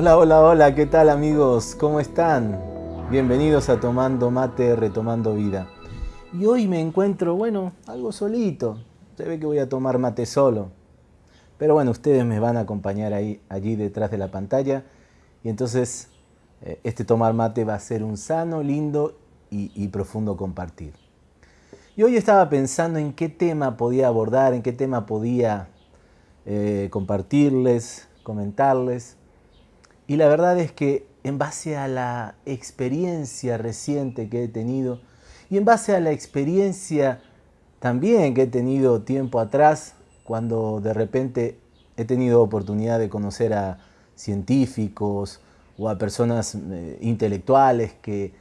Hola, hola, hola, ¿qué tal amigos? ¿Cómo están? Bienvenidos a Tomando Mate, Retomando Vida. Y hoy me encuentro, bueno, algo solito. Se ve que voy a tomar mate solo. Pero bueno, ustedes me van a acompañar ahí, allí detrás de la pantalla. Y entonces eh, este tomar mate va a ser un sano, lindo y, profundo compartir. Y hoy estaba pensando en qué tema podía abordar, en qué tema podía eh, compartirles, comentarles. Y la verdad es que en base a la experiencia reciente que he tenido y en base a la experiencia también que he tenido tiempo atrás, cuando de repente he tenido oportunidad de conocer a científicos o a personas eh, intelectuales que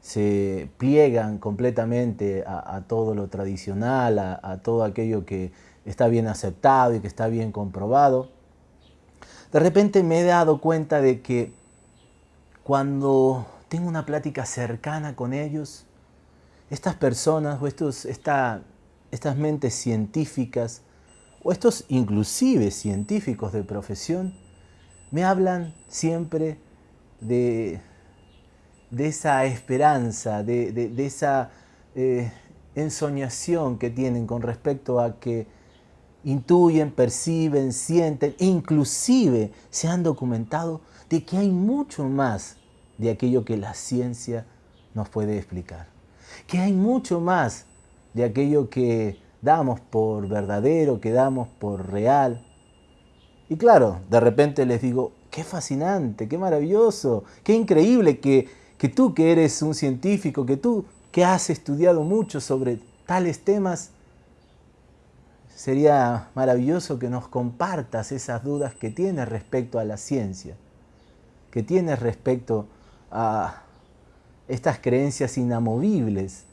se pliegan completamente a, todo lo tradicional, a todo aquello que está bien aceptado y que está bien comprobado, de repente me he dado cuenta de que cuando tengo una plática cercana con ellos, estas personas o estos, estas mentes científicas o estos inclusive científicos de profesión me hablan siempre de, de esa esperanza, de, esa eh, ensoñación que tienen con respecto a que intuyen, perciben, sienten, inclusive se han documentado de que hay mucho más de aquello que la ciencia nos puede explicar. Que hay mucho más de aquello que damos por verdadero, que damos por real. Y claro, de repente les digo, qué fascinante, qué maravilloso, qué increíble que, que tú que eres un científico, que tú que has estudiado mucho sobre tales temas, sería maravilloso que nos compartas esas dudas que tienes respecto a la ciencia, que tienes respecto a estas creencias inamovibles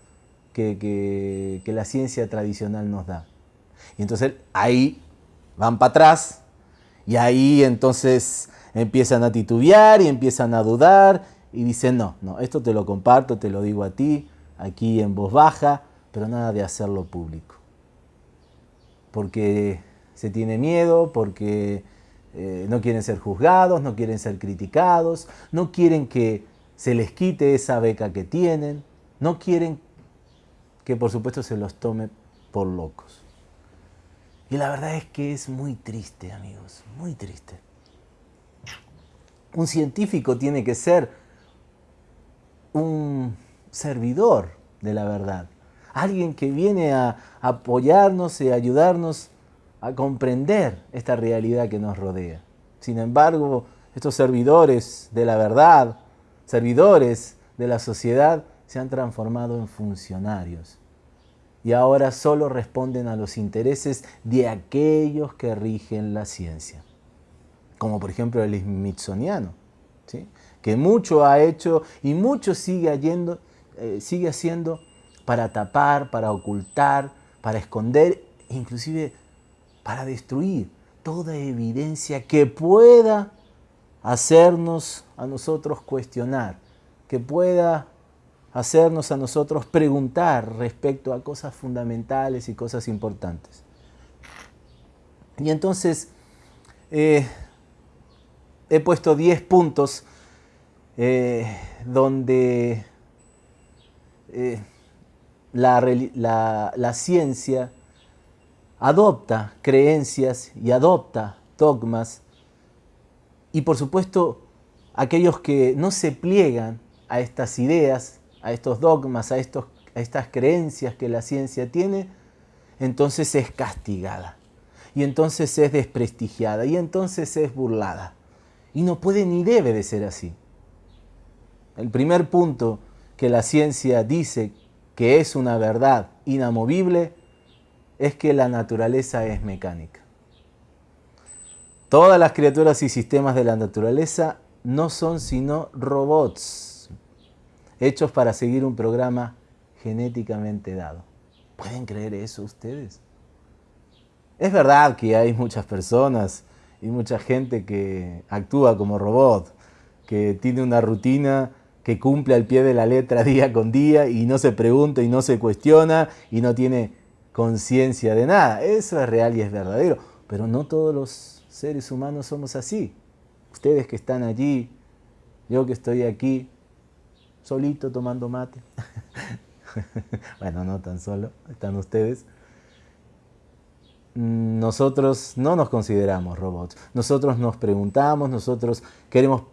que, la ciencia tradicional nos da. Y entonces ahí van para atrás y ahí entonces empiezan a titubear y empiezan a dudar y dicen, no, no, esto te lo comparto, te lo digo a ti, aquí en voz baja, pero nada de hacerlo público porque se tiene miedo, porque eh, no quieren ser juzgados, no quieren ser criticados, no quieren que se les quite esa beca que tienen, no quieren que por supuesto se los tome por locos. Y la verdad es que es muy triste, amigos, muy triste. Un científico tiene que ser un servidor de la verdad alguien que viene a apoyarnos y ayudarnos a comprender esta realidad que nos rodea. Sin embargo, estos servidores de la verdad, servidores de la sociedad, se han transformado en funcionarios. Y ahora solo responden a los intereses de aquellos que rigen la ciencia, como por ejemplo el Smithsoniano, que mucho ha hecho y mucho sigue, eh, haciendo para tapar, para ocultar, para esconder, inclusive para destruir toda evidencia que pueda hacernos a nosotros cuestionar, que pueda hacernos a nosotros preguntar respecto a cosas fundamentales y cosas importantes. Y entonces eh, he puesto 10 puntos eh, donde eh, la, ciencia adopta creencias y adopta dogmas y por supuesto aquellos que no se pliegan a estas ideas, a estos dogmas, a, estos, a estas creencias que la ciencia tiene, entonces es castigada y entonces es desprestigiada y entonces es burlada. Y no puede ni debe de ser así. El primer punto que la ciencia dice que es una verdad inamovible, es que la naturaleza es mecánica. Todas las criaturas y sistemas de la naturaleza no son sino robots, hechos para seguir un programa genéticamente dado. ¿Pueden creer eso ustedes? Es verdad que hay muchas personas y mucha gente que actúa como robot, que tiene una rutina que cumple al pie de la letra día con día y no se pregunta y no se cuestiona y no tiene conciencia de nada. Eso es real y es verdadero, pero no todos los seres humanos somos así. ustedes que están allí, yo que estoy aquí, solito tomando mate. bueno, no tan solo, están ustedes. Nosotros no nos consideramos robots. Nosotros nos preguntamos, nosotros queremos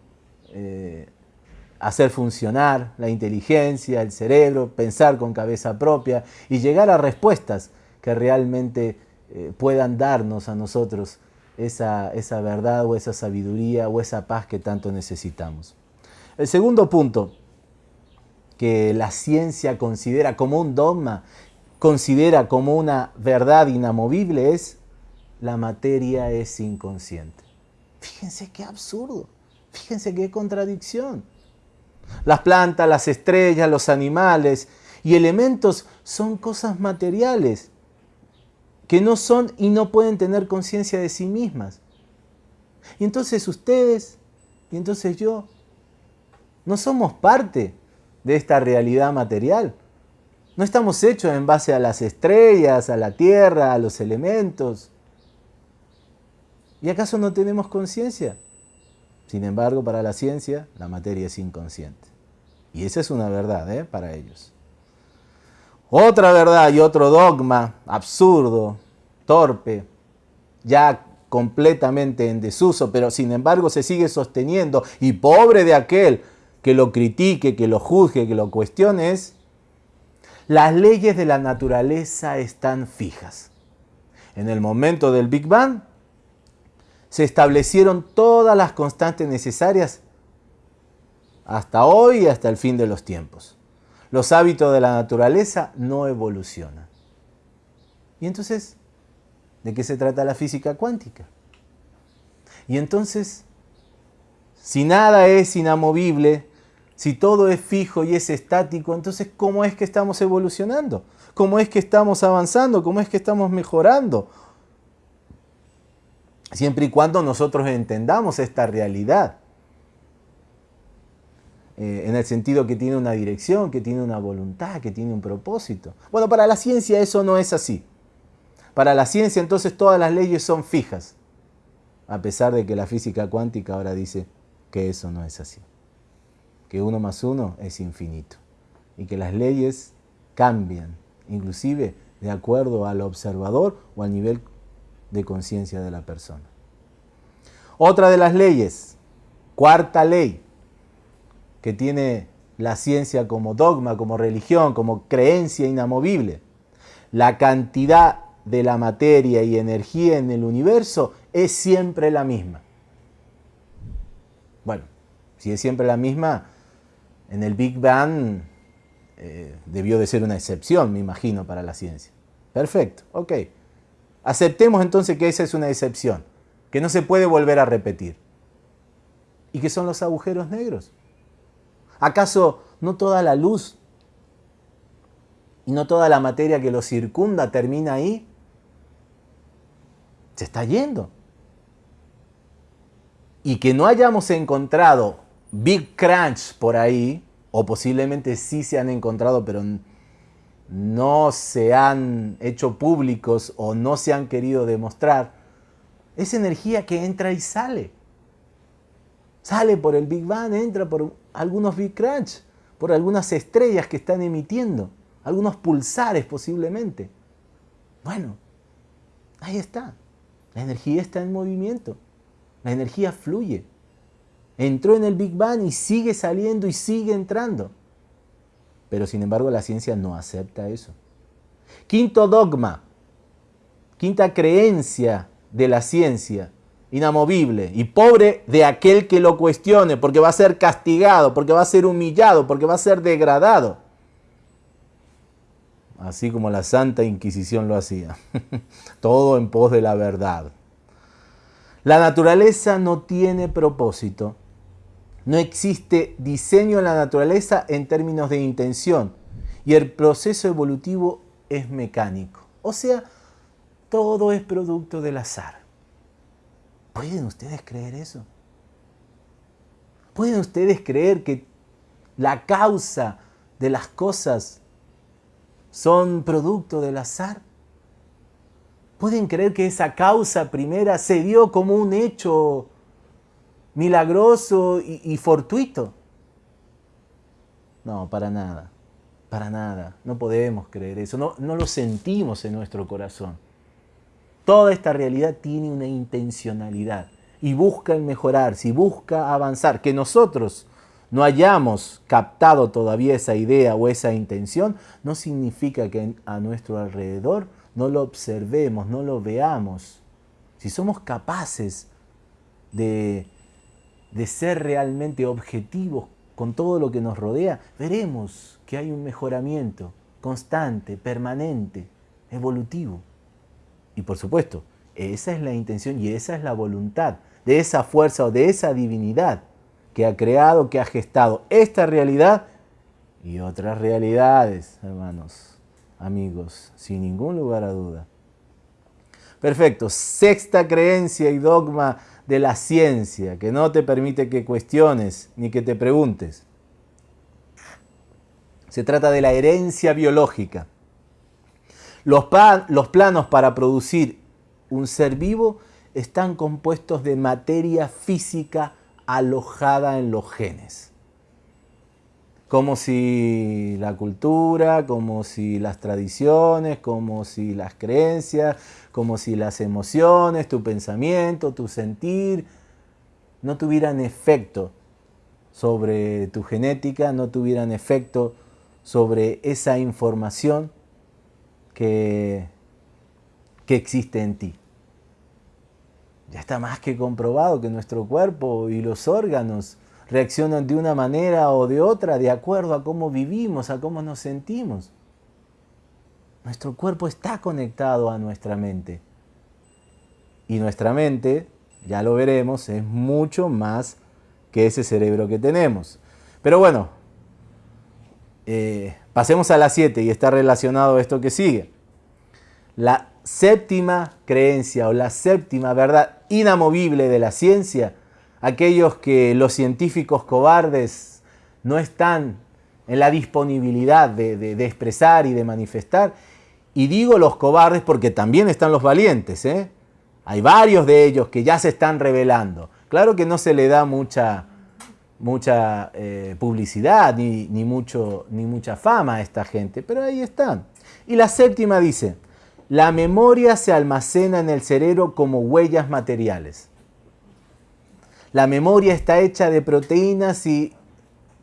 eh, hacer funcionar la inteligencia, el cerebro, pensar con cabeza propia y llegar a respuestas que realmente eh, puedan darnos a nosotros esa, esa verdad o esa sabiduría o esa paz que tanto necesitamos. El segundo punto que la ciencia considera como un dogma, considera como una verdad inamovible es la materia es inconsciente. Fíjense qué absurdo, fíjense qué contradicción. Las plantas, las estrellas, los animales y elementos son cosas materiales que no son y no pueden tener conciencia de sí mismas. Y entonces ustedes, y entonces yo, no somos parte de esta realidad material. No estamos hechos en base a las estrellas, a la tierra, a los elementos. ¿Y acaso no tenemos conciencia? Sin embargo, para la ciencia, la materia es inconsciente. Y esa es una verdad ¿eh? para ellos. Otra verdad y otro dogma absurdo, torpe, ya completamente en desuso, pero sin embargo se sigue sosteniendo y pobre de aquel que lo critique, que lo juzgue, que lo cuestione es, las leyes de la naturaleza están fijas. En el momento del Big Bang se establecieron todas las constantes necesarias hasta hoy y hasta el fin de los tiempos. Los hábitos de la naturaleza no evolucionan. Y entonces, ¿de qué se trata la física cuántica? Y entonces, si nada es inamovible, si todo es fijo y es estático, entonces ¿cómo es que estamos evolucionando? ¿Cómo es que estamos avanzando? ¿Cómo es que estamos mejorando? Siempre y cuando nosotros entendamos esta realidad. Eh, en el sentido que tiene una dirección, que tiene una voluntad, que tiene un propósito. Bueno, para la ciencia eso no es así. Para la ciencia entonces todas las leyes son fijas, a pesar de que la física cuántica ahora dice que eso no es así. Que uno más uno es infinito y que las leyes cambian, inclusive de acuerdo al observador o al nivel de conciencia de la persona. Otra de las leyes, cuarta ley, que tiene la ciencia como dogma, como religión, como creencia inamovible. La cantidad de la materia y energía en el universo es siempre la misma. Bueno, si es siempre la misma, en el Big Bang eh, debió de ser una excepción, me imagino, para la ciencia. Perfecto, ok. Aceptemos entonces que esa es una excepción, que no se puede volver a repetir. ¿Y qué son los agujeros negros? ¿Acaso no toda la luz y no toda la materia que lo circunda termina ahí? Se está yendo. Y que no hayamos encontrado Big Crunch por ahí, o posiblemente sí se han encontrado, pero no se han hecho públicos o no se han querido demostrar, es energía que entra y sale. Sale por el Big Bang, entra por algunos Big Crunch, por algunas estrellas que están emitiendo, algunos pulsares posiblemente. Bueno, ahí está. La energía está en movimiento. La energía fluye. Entró en el Big Bang y sigue saliendo y sigue entrando. Pero sin embargo la ciencia no acepta eso. Quinto dogma, quinta creencia de la ciencia inamovible y pobre de aquel que lo cuestione, porque va a ser castigado, porque va a ser humillado, porque va a ser degradado. Así como la Santa Inquisición lo hacía. Todo en pos de la verdad. La naturaleza no tiene propósito. No existe diseño en la naturaleza en términos de intención. Y el proceso evolutivo es mecánico. O sea, todo es producto del azar. ¿Pueden ustedes creer eso? ¿Pueden ustedes creer que la causa de las cosas son producto del azar? ¿Pueden creer que esa causa primera se dio como un hecho milagroso y, fortuito. No, para nada, para nada. No podemos creer eso, no, no lo sentimos en nuestro corazón. Toda esta realidad tiene una intencionalidad y busca el mejorar, si busca avanzar, que nosotros no hayamos captado todavía esa idea o esa intención, no significa que a nuestro alrededor no lo observemos, no lo veamos. Si somos capaces de, de ser realmente objetivos con todo lo que nos rodea, veremos que hay un mejoramiento constante, permanente, evolutivo. Y por supuesto, esa es la intención y esa es la voluntad de esa fuerza o de esa divinidad que ha creado, que ha gestado esta realidad y otras realidades, hermanos, amigos, sin ningún lugar a duda. Perfecto, sexta creencia y dogma de la ciencia que no te permite que cuestiones ni que te preguntes. Se trata de la herencia biológica. Los, planos para producir un ser vivo están compuestos de materia física alojada en los genes. Como si la cultura, como si las tradiciones, como si las creencias, como si las emociones, tu pensamiento, tu sentir, no tuvieran efecto sobre tu genética, no tuvieran efecto sobre esa información que, que existe en ti. Ya está más que comprobado que nuestro cuerpo y los órganos reaccionan de una manera o de otra de acuerdo a cómo vivimos, a cómo nos sentimos. Nuestro cuerpo está conectado a nuestra mente. Y nuestra mente, ya lo veremos, es mucho más que ese cerebro que tenemos. Pero bueno, eh, pasemos a la 7 y está relacionado esto que sigue. La séptima creencia o la séptima verdad inamovible de la ciencia, aquellos que los científicos cobardes no están en la disponibilidad de, expresar y de manifestar. Y digo los cobardes porque también están los valientes. ¿eh? Hay varios de ellos que ya se están revelando. Claro que no se le da mucha, mucha eh, publicidad ni, mucho, ni mucha fama a esta gente, pero ahí están. Y la séptima dice, la memoria se almacena en el cerebro como huellas materiales. La memoria está hecha de proteínas y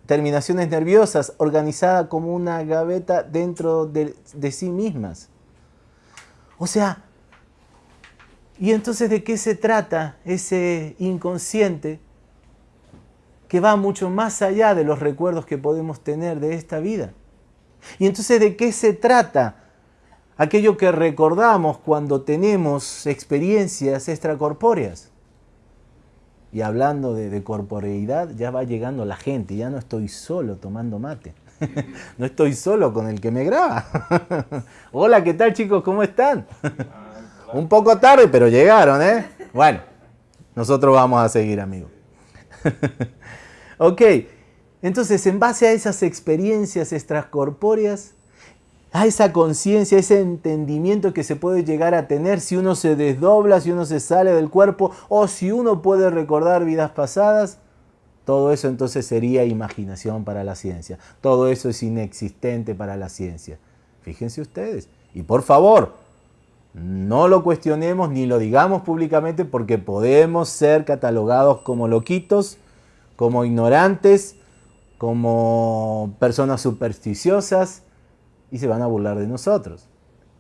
terminaciones nerviosas organizada como una gaveta dentro de, sí mismas. O sea, ¿y entonces de qué se trata ese inconsciente que va mucho más allá de los recuerdos que podemos tener de esta vida? ¿Y entonces de qué se trata aquello que recordamos cuando tenemos experiencias extracorpóreas. Y hablando de, corporeidad, ya va llegando la gente, ya no estoy solo tomando mate. no estoy solo con el que me graba. Hola, ¿qué tal chicos? ¿Cómo están? Un poco tarde, pero llegaron, ¿eh? Bueno, nosotros vamos a seguir, amigos. ok, entonces en base a esas experiencias extracorpóreas, a esa conciencia, ese entendimiento que se puede llegar a tener si uno se desdobla, si uno se sale del cuerpo o si uno puede recordar vidas pasadas, todo eso entonces sería imaginación para la ciencia. Todo eso es inexistente para la ciencia. Fíjense ustedes. Y por favor, no lo cuestionemos ni lo digamos públicamente porque podemos ser catalogados como loquitos, como ignorantes, como personas supersticiosas, y se van a burlar de nosotros.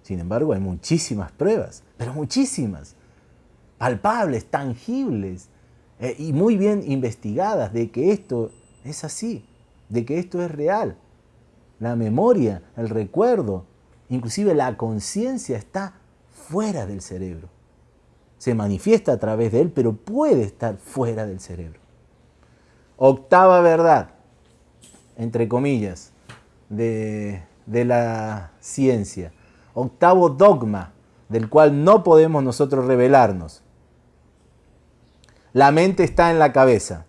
Sin embargo, hay muchísimas pruebas, pero muchísimas, palpables, tangibles eh, y muy bien investigadas de que esto es así, de que esto es real. La memoria, el recuerdo, inclusive la conciencia está fuera del cerebro. Se manifiesta a través de él, pero puede estar fuera del cerebro. Octava verdad, entre comillas, de de la ciencia. Octavo dogma del cual no podemos nosotros revelarnos. La mente está en la cabeza.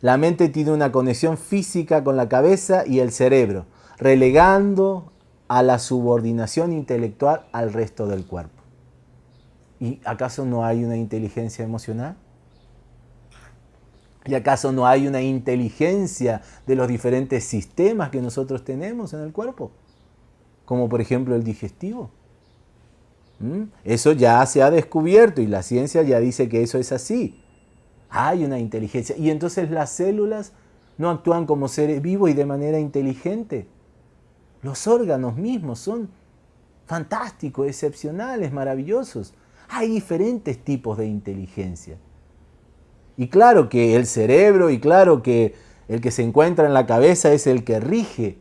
La mente tiene una conexión física con la cabeza y el cerebro, relegando a la subordinación intelectual al resto del cuerpo. ¿Y acaso no hay una inteligencia emocional? ¿Y acaso no hay una inteligencia de los diferentes sistemas que nosotros tenemos en el cuerpo? Como por ejemplo el digestivo. ¿Mm? Eso ya se ha descubierto y la ciencia ya dice que eso es así. Hay una inteligencia. Y entonces las células no actúan como seres vivos y de manera inteligente. Los órganos mismos son fantásticos, excepcionales, maravillosos. Hay diferentes tipos de inteligencia. Y claro que el cerebro y claro que el que se encuentra en la cabeza es el que rige.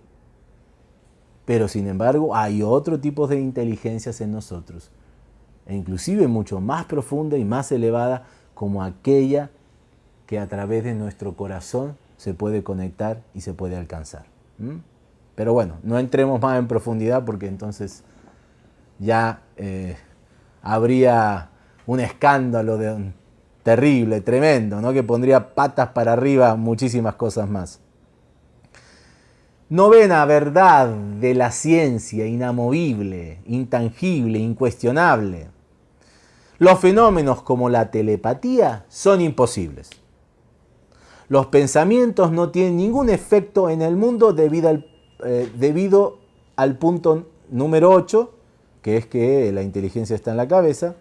Pero sin embargo hay otro tipo de inteligencias en nosotros. E inclusive mucho más profunda y más elevada como aquella que a través de nuestro corazón se puede conectar y se puede alcanzar. Pero bueno, no entremos más en profundidad porque entonces ya eh, habría un escándalo terrible, tremendo, ¿no? que pondría patas para arriba muchísimas cosas más. Novena verdad de la ciencia, inamovible, intangible, incuestionable. Los fenómenos como la telepatía son imposibles. Los pensamientos no tienen ningún efecto en el mundo debido al eh, punto número 8, que es que la inteligencia está en la cabeza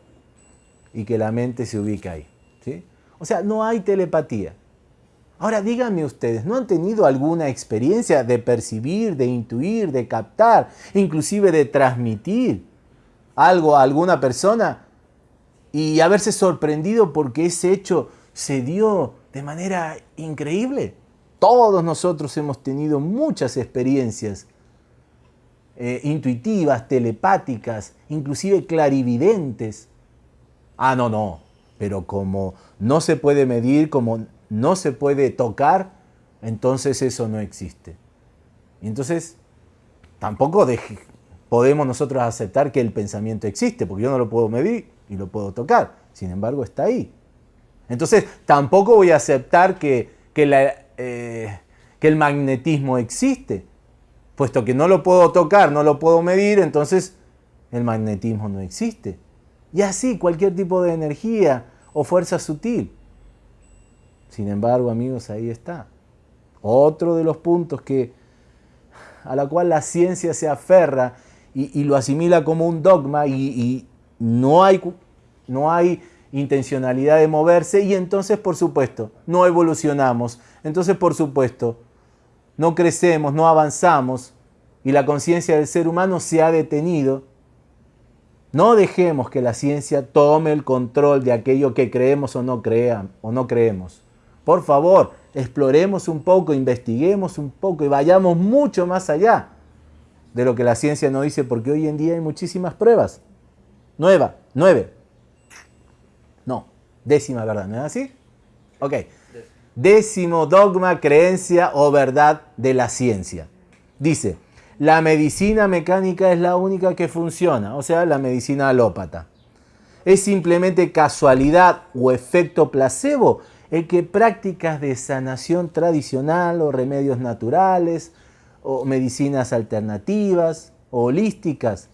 y que la mente se ubica ahí. ¿sí? O sea, no hay telepatía. Ahora díganme ustedes, ¿no han tenido alguna experiencia de percibir, de intuir, de captar, inclusive de transmitir algo a alguna persona y haberse sorprendido porque ese hecho se dio de manera increíble? Todos nosotros hemos tenido muchas experiencias eh, intuitivas, telepáticas, inclusive clarividentes. Ah, no, no, pero como no se puede medir, como no se puede tocar, entonces eso no existe. entonces tampoco podemos nosotros aceptar que el pensamiento existe, porque yo no lo puedo medir y lo puedo tocar. Sin embargo, está ahí. Entonces tampoco voy a aceptar que, que eh, el magnetismo existe. Puesto que no lo puedo tocar, no lo puedo medir, entonces el magnetismo no existe. Y así cualquier tipo de energía o fuerza sutil. Sin embargo, amigos, ahí está. Otro de los puntos que, a la cual la ciencia se aferra y, lo asimila como un dogma y, y no hay, no hay intencionalidad de moverse y entonces, por supuesto, no evolucionamos. Entonces, por supuesto, no crecemos, no avanzamos y la conciencia del ser humano se ha detenido. No dejemos que la ciencia tome el control de aquello que creemos o no, o no creemos. Por favor, exploremos un poco, investiguemos un poco y vayamos mucho más allá de lo que la ciencia nos dice, porque hoy en día hay muchísimas pruebas. Nueva, nueve. No, décima verdad, ¿no es así? Ok. Décimo dogma, creencia o verdad de la ciencia. Dice, la medicina mecánica es la única que funciona, o sea, la medicina alópata. Es simplemente casualidad o efecto placebo el que prácticas de sanación tradicional o remedios naturales o medicinas alternativas o holísticas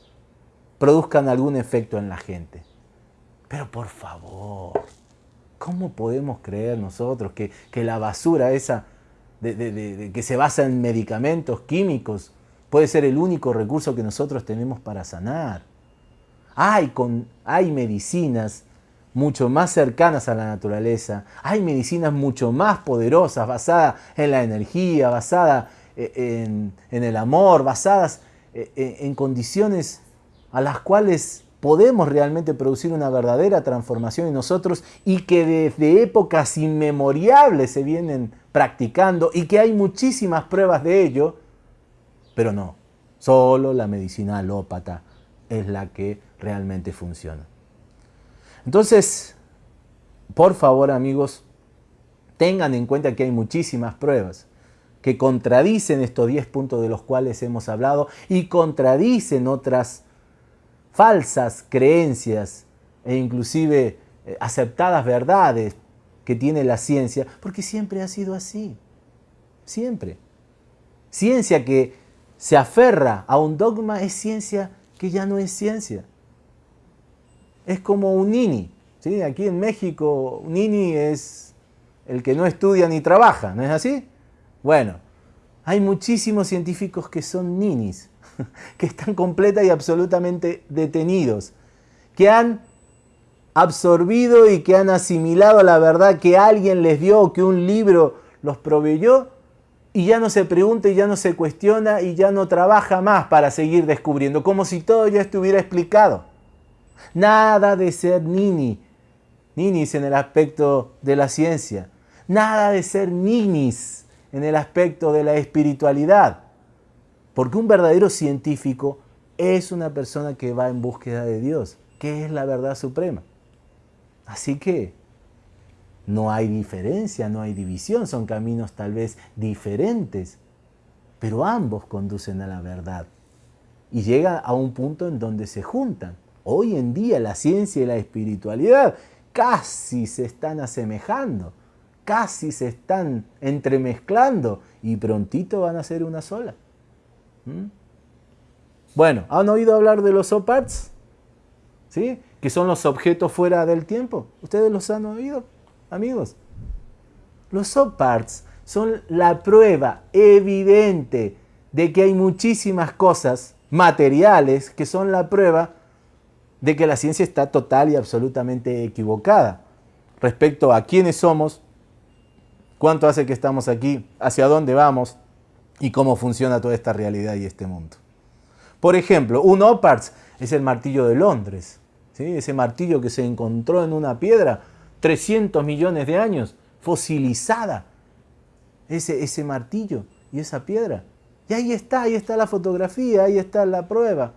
produzcan algún efecto en la gente. Pero por favor, ¿cómo podemos creer nosotros que, la basura esa de, que se basa en medicamentos químicos puede ser el único recurso que nosotros tenemos para sanar? Hay, con, hay medicinas mucho más cercanas a la naturaleza, hay medicinas mucho más poderosas, basadas en la energía, basadas eh, en, el amor, basadas eh, en condiciones a las cuales podemos realmente producir una verdadera transformación en nosotros y que desde épocas inmemoriales se vienen practicando y que hay muchísimas pruebas de ello, pero no, solo la medicina alópata es la que realmente funciona. Entonces, por favor amigos, tengan en cuenta que hay muchísimas pruebas que contradicen estos 10 puntos de los cuales hemos hablado y contradicen otras falsas creencias e inclusive eh, aceptadas verdades que tiene la ciencia, porque siempre ha sido así, siempre. Ciencia que se aferra a un dogma es ciencia que ya no es ciencia. Es como un nini. ¿sí? Aquí en México, un nini es el que no estudia ni trabaja, ¿no es así? Bueno, hay muchísimos científicos que son ninis, que están completa y absolutamente detenidos, que han absorbido y que han asimilado la verdad que alguien les dio, que un libro los proveyó, y ya no se pregunta ya no se cuestiona y ya no trabaja más para seguir descubriendo, como si todo ya estuviera explicado. Nada de ser nini, ninis en el aspecto de la ciencia, nada de ser ninis en el aspecto de la espiritualidad, porque un verdadero científico es una persona que va en búsqueda de Dios, que es la verdad suprema. Así que no hay diferencia, no hay división, son caminos tal vez diferentes, pero ambos conducen a la verdad. Y llega a un punto en donde se juntan. Hoy en día la ciencia y la espiritualidad casi se están asemejando, casi se están entremezclando y prontito van a ser una sola. ¿Mm? Bueno, ¿han oído hablar de los OPARTs? ¿Sí? Que son los objetos fuera del tiempo. ¿Ustedes los han oído? amigos. Los subparts son la prueba evidente de que hay muchísimas cosas materiales que son la prueba de que la ciencia está total y absolutamente equivocada respecto a quiénes somos, cuánto hace que estamos aquí, hacia dónde vamos y cómo funciona toda esta realidad y este mundo. Por ejemplo, un OPARTS es el martillo de Londres, ¿sí? ese martillo que se encontró en una piedra 300 millones de años, fosilizada, ese, ese martillo y esa piedra. Y ahí está, ahí está la fotografía, ahí está la prueba.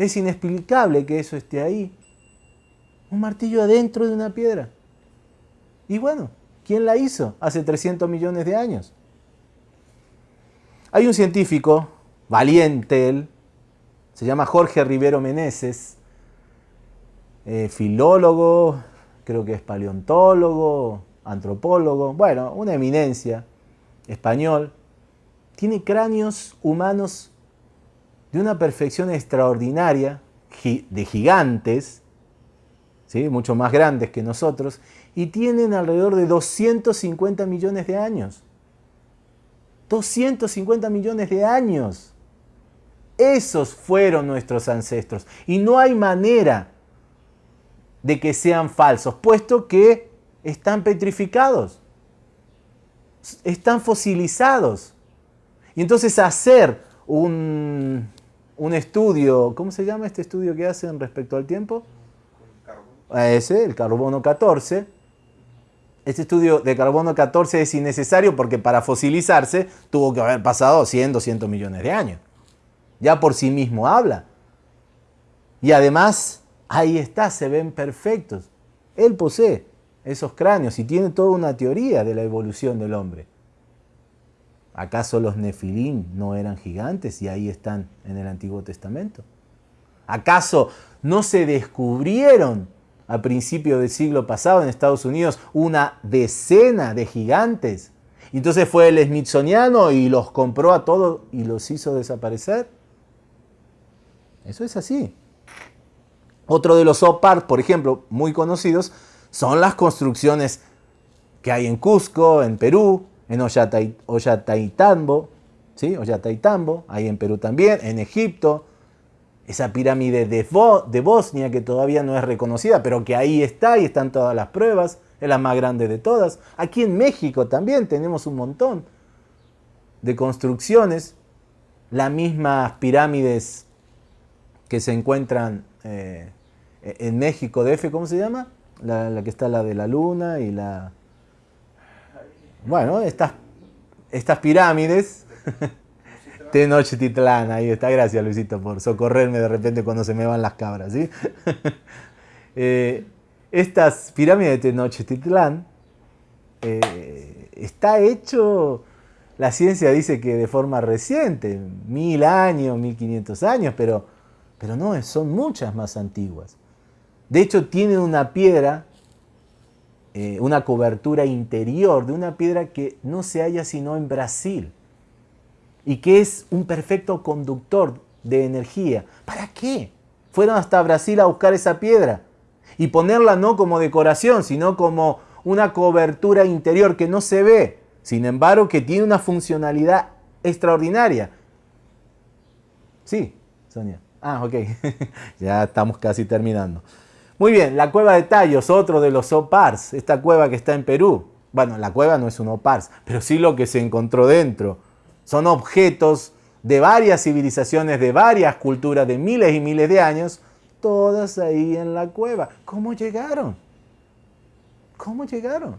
Es inexplicable que eso esté ahí. Un martillo adentro de una piedra. Y bueno, ¿quién la hizo hace 300 millones de años? Hay un científico, valiente él, se llama Jorge Rivero Meneses, eh, filólogo, creo que es paleontólogo, antropólogo, bueno, una eminencia español, tiene cráneos humanos de una perfección extraordinaria, de gigantes, ¿sí? mucho más grandes que nosotros, y tienen alrededor de 250 millones de años. 250 millones de años. Esos fueron nuestros ancestros. Y no hay manera de que sean falsos, puesto que están petrificados, están fosilizados. Y entonces hacer un, un estudio, ¿cómo se llama este estudio que hacen respecto al tiempo? Ese, el carbono 14. Este estudio de carbono 14 es innecesario porque para fosilizarse tuvo que haber pasado 100, 200 millones de años. Ya por sí mismo habla. Y además Ahí está, se ven perfectos. Él posee esos cráneos y tiene toda una teoría de la evolución del hombre. ¿Acaso los nefilín no eran gigantes y ahí están en el Antiguo Testamento? ¿Acaso no se descubrieron a principios del siglo pasado en Estados Unidos una decena de gigantes? Entonces fue el Smithsoniano y los compró a todos y los hizo desaparecer. Eso es así. Otro de los OPART, por ejemplo, muy conocidos, son las construcciones que hay en Cusco, en Perú, en Ollantaytambo, ¿sí? Ollantaytambo, ahí en Perú también, en Egipto, esa pirámide de, Bosnia que todavía no es reconocida, pero que ahí está y están todas las pruebas, es la más grande de todas. Aquí en México también tenemos un montón de construcciones, las mismas pirámides que se encuentran eh, en México, DF, ¿cómo se llama? La, que está la de la luna y la... Bueno, estas, estas pirámides. Tenochtitlán, ahí está. Gracias, Luisito, por socorrerme de repente cuando se me van las cabras, ¿sí? Eh, estas pirámides de Tenochtitlán eh, está hecho, la ciencia dice que de forma reciente, mil años, mil quinientos años, pero, pero no, son muchas más antiguas. De hecho, tiene una piedra, eh, una cobertura interior de una piedra que no se halla sino en Brasil y que es un perfecto conductor de energía. ¿Para qué? Fueron hasta Brasil a buscar esa piedra y ponerla no como decoración, sino como una cobertura interior que no se ve, sin embargo que tiene una funcionalidad extraordinaria. Sí, Sonia. Ah, ok. ya estamos casi terminando. Muy bien, la cueva de Tallos, otro de los OPARS, esta cueva que está en Perú. Bueno, la cueva no es un OPARS, pero sí lo que se encontró dentro. Son objetos de varias civilizaciones, de varias culturas, de miles y miles de años, todas ahí en la cueva. ¿Cómo llegaron? ¿Cómo llegaron?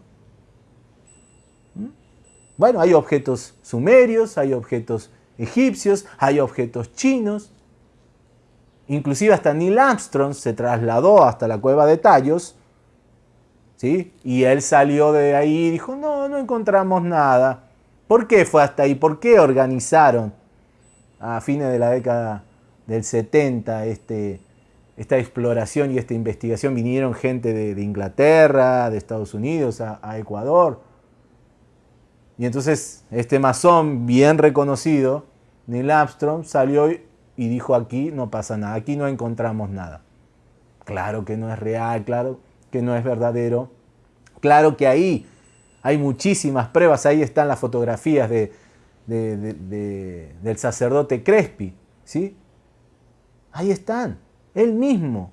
¿Mm? Bueno, hay objetos sumerios, hay objetos egipcios, hay objetos chinos. Inclusive hasta Neil Armstrong se trasladó hasta la cueva de Tallos, ¿sí? Y él salió de ahí y dijo, no, no encontramos nada. ¿Por qué fue hasta ahí? ¿Por qué organizaron a fines de la década del 70 este, esta exploración y esta investigación? Vinieron gente de, Inglaterra, de Estados Unidos, a, a Ecuador. Y entonces este masón bien reconocido, Neil Armstrong, salió y dijo aquí no pasa nada, aquí no encontramos nada. Claro que no es real, claro que no es verdadero. Claro que ahí hay muchísimas pruebas, ahí están las fotografías de, del sacerdote Crespi, ¿sí? Ahí están, él mismo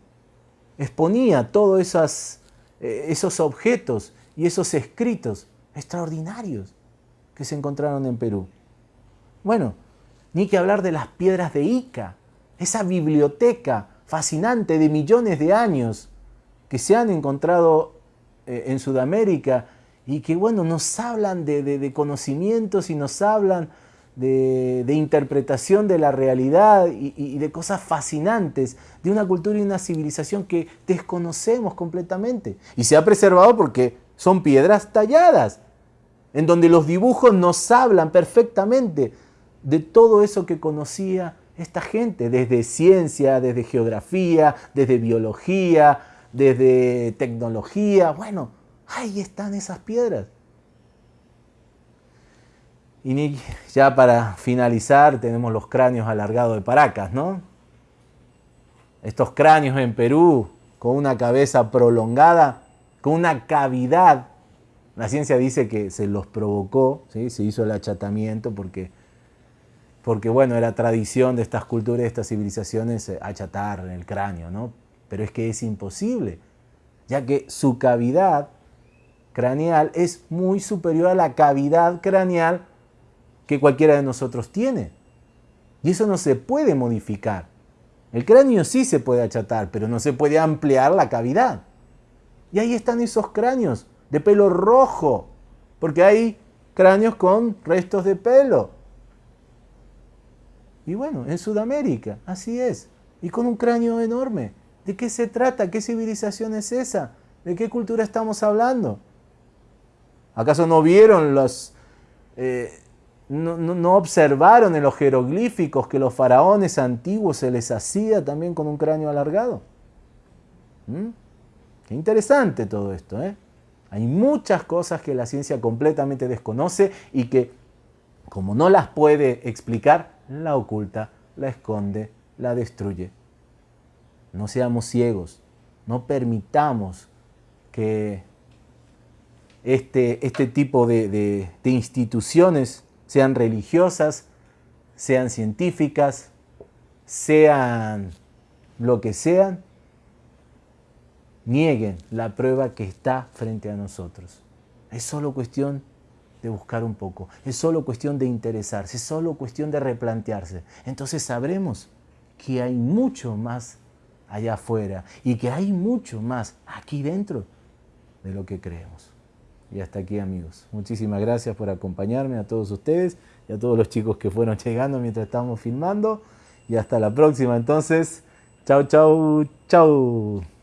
exponía todos eh, esos objetos y esos escritos extraordinarios que se encontraron en Perú. Bueno, ni que hablar de las piedras de Ica, esa biblioteca fascinante de millones de años que se han encontrado eh, en Sudamérica y que, bueno, nos hablan de, conocimientos y nos hablan de, interpretación de la realidad y, de cosas fascinantes, de una cultura y una civilización que desconocemos completamente. Y se ha preservado porque son piedras talladas, en donde los dibujos nos hablan perfectamente de todo eso que conocía esta gente, desde ciencia, desde geografía, desde biología, desde tecnología. Bueno, ahí están esas piedras. Y ya para finalizar tenemos los cráneos alargados de Paracas, ¿no? Estos cráneos en Perú con una cabeza prolongada, con una cavidad. La ciencia dice que se los provocó, se hizo el achatamiento porque porque bueno, era tradición de estas culturas, de estas civilizaciones, eh, achatar el cráneo, ¿no? Pero es que es imposible, ya que su cavidad craneal es muy superior a la cavidad craneal que cualquiera de nosotros tiene. Y eso no se puede modificar. El cráneo sí se puede achatar, pero no se puede ampliar la cavidad. Y ahí están esos cráneos de pelo rojo, porque hay cráneos con restos de pelo. Y bueno, en Sudamérica, así es. Y con un cráneo enorme. ¿De qué se trata? ¿Qué civilización es esa? ¿De qué cultura estamos hablando? ¿Acaso no vieron los... Eh, no, observaron en los jeroglíficos que los faraones antiguos se les hacía también con un cráneo alargado? ¿Mm? Qué interesante todo esto, ¿eh? Hay muchas cosas que la ciencia completamente desconoce y que, como no las puede explicar, la oculta, la esconde, la destruye. No seamos ciegos, no permitamos que este, este tipo de, de instituciones, sean religiosas, sean científicas, sean lo que sean, nieguen la prueba que está frente a nosotros. Es solo cuestión de buscar un poco, es solo cuestión de interesarse, es solo cuestión de replantearse. Entonces sabremos que hay mucho más allá afuera y que hay mucho más aquí dentro de lo que creemos. Y hasta aquí amigos. Muchísimas gracias por acompañarme a todos ustedes y a todos los chicos que fueron llegando mientras estábamos filmando. Y hasta la próxima entonces. Chau, chau, chau.